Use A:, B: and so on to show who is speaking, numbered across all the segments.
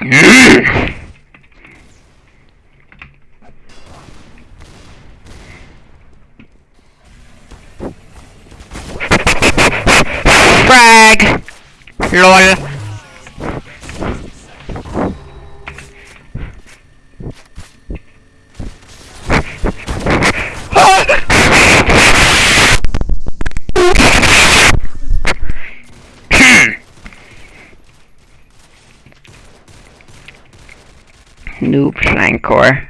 A: Frag! LOL. Noob Flanker.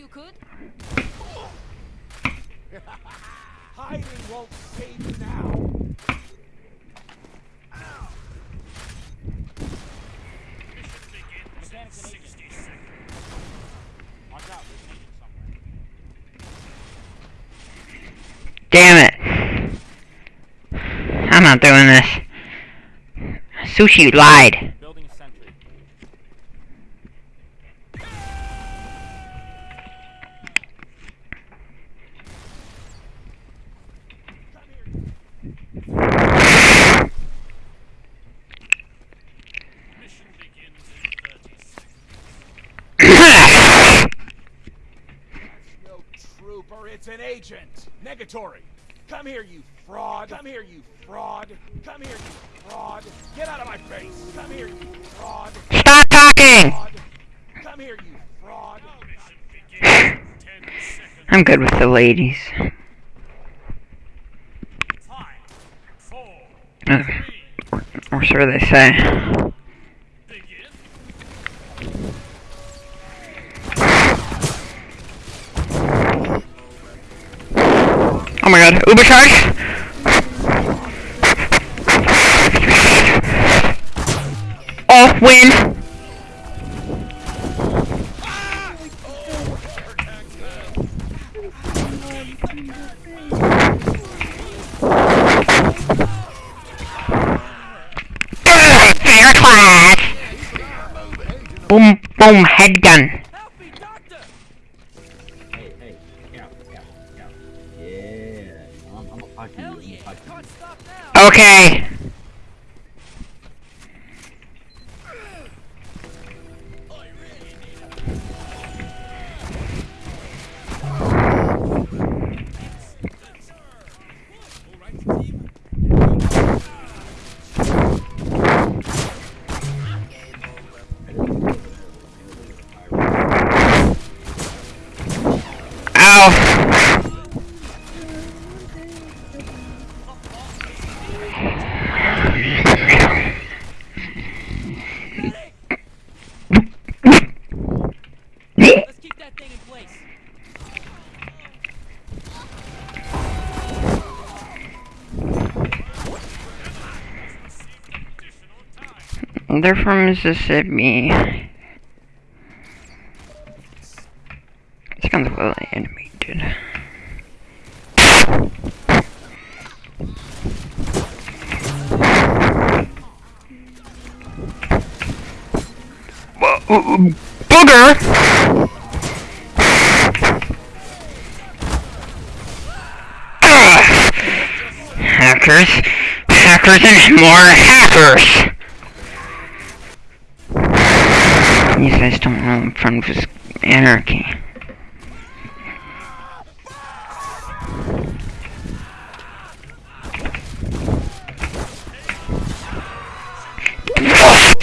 A: you
B: could.
C: Hiding won't save you now.
A: Damn it! I'm not doing this. Sushi lied.
C: Come here, you fraud. Come here, you fraud. Come here, you fraud. Get out of my face. Come here, you fraud.
A: Stop talking!
C: Come here, you fraud.
D: Mission begins in 10
A: I'm good with the ladies.
D: Five, four,
A: Uh,
D: three,
A: or, or so they say. Oh my god, Uber charge! Oh, win! Boom, boom, head gun.
B: You.
C: Can't stop!
A: Okay. They're from Mississippi. It's kind of well animated. Ooh, ooh, Booger! Hackers, hackers, and more hackers! I'm just anarchy. Yes,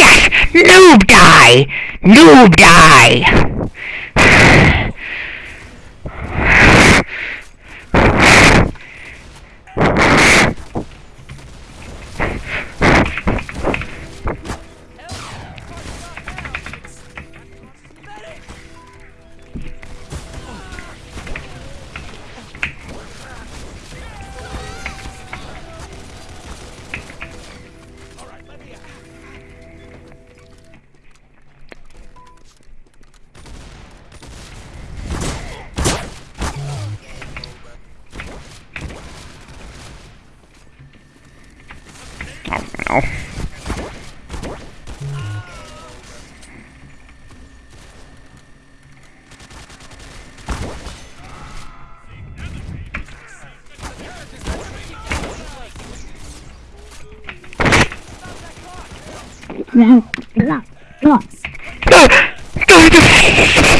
A: yes, noob die, noob die. Oh no.
C: Stop!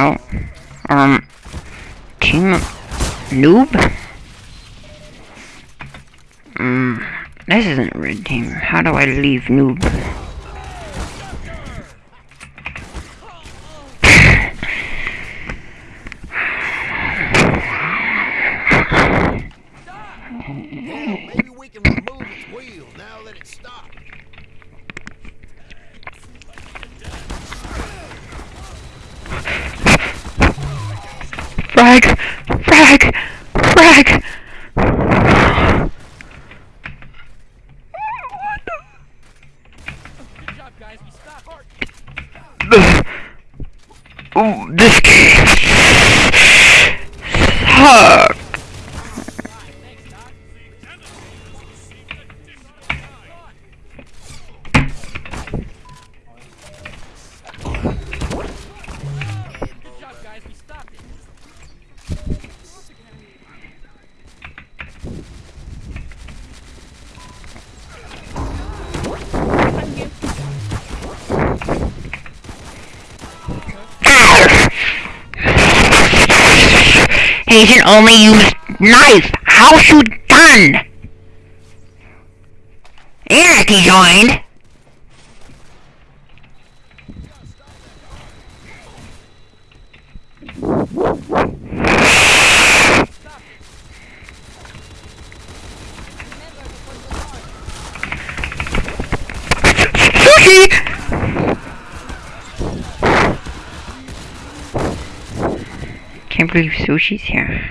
A: Oh, um, team noob. Um, this isn't red team. How do I leave noob?
E: Maybe we can remove its wheel now that it's stopped.
A: Frag! Frag! Frag! Only used knife. How you done? Anarchy joined. Sushi! Can't believe sushi's here.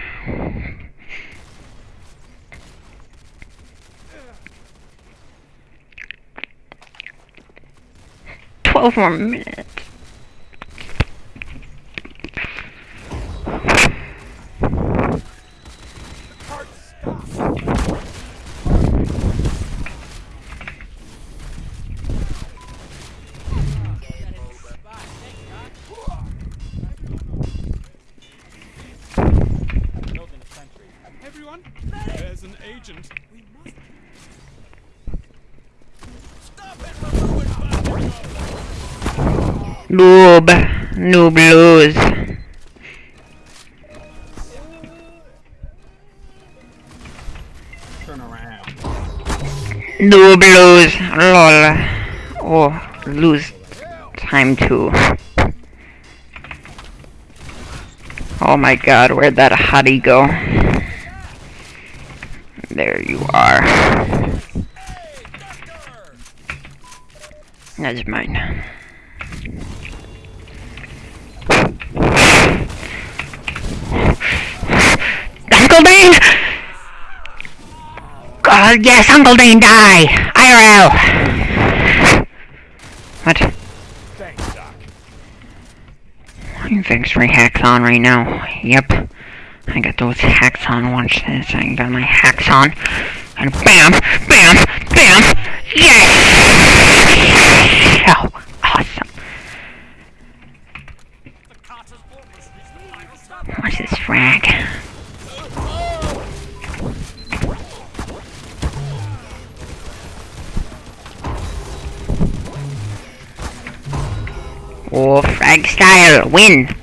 A: Twelve more minutes.
D: There's an agent.
A: Noob. Noob lose.
B: Turn around.
A: Noob lose. Lol. Oh, lose time too. Oh my god, where'd that hottie go? There you are. That's mine. Uncle Dane! God, yes, Uncle Dane, die! IRL! What?
C: Thanks, Doc.
A: Thanks for hacks on right now. Yep. I got those hacks on. Watch this. I got my hacks on. And bam! Bam! Bam! Yes! Oh, awesome. Watch this frag. Oh, frag style, win!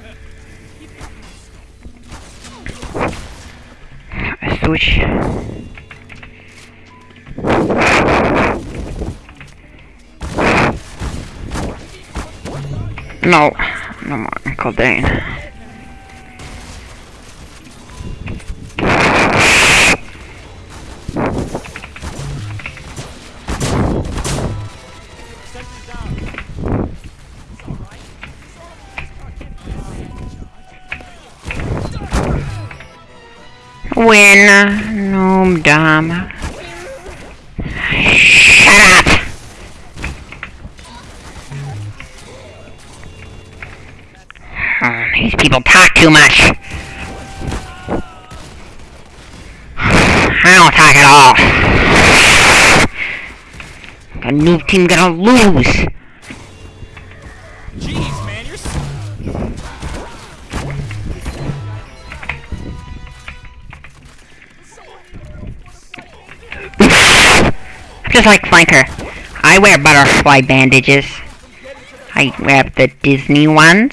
A: Switch. No, no more Uncle Dane. Win. No, dumb. Shut up! Oh, these people talk too much. I don't talk at all. The new team gonna lose. Just like Flanker. I wear butterfly bandages. I wear the Disney ones.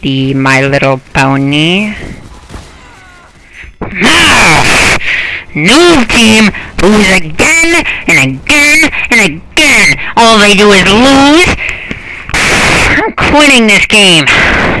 A: The My Little Pony. New team lose again and again and again. All they do is lose. I'm quitting this game.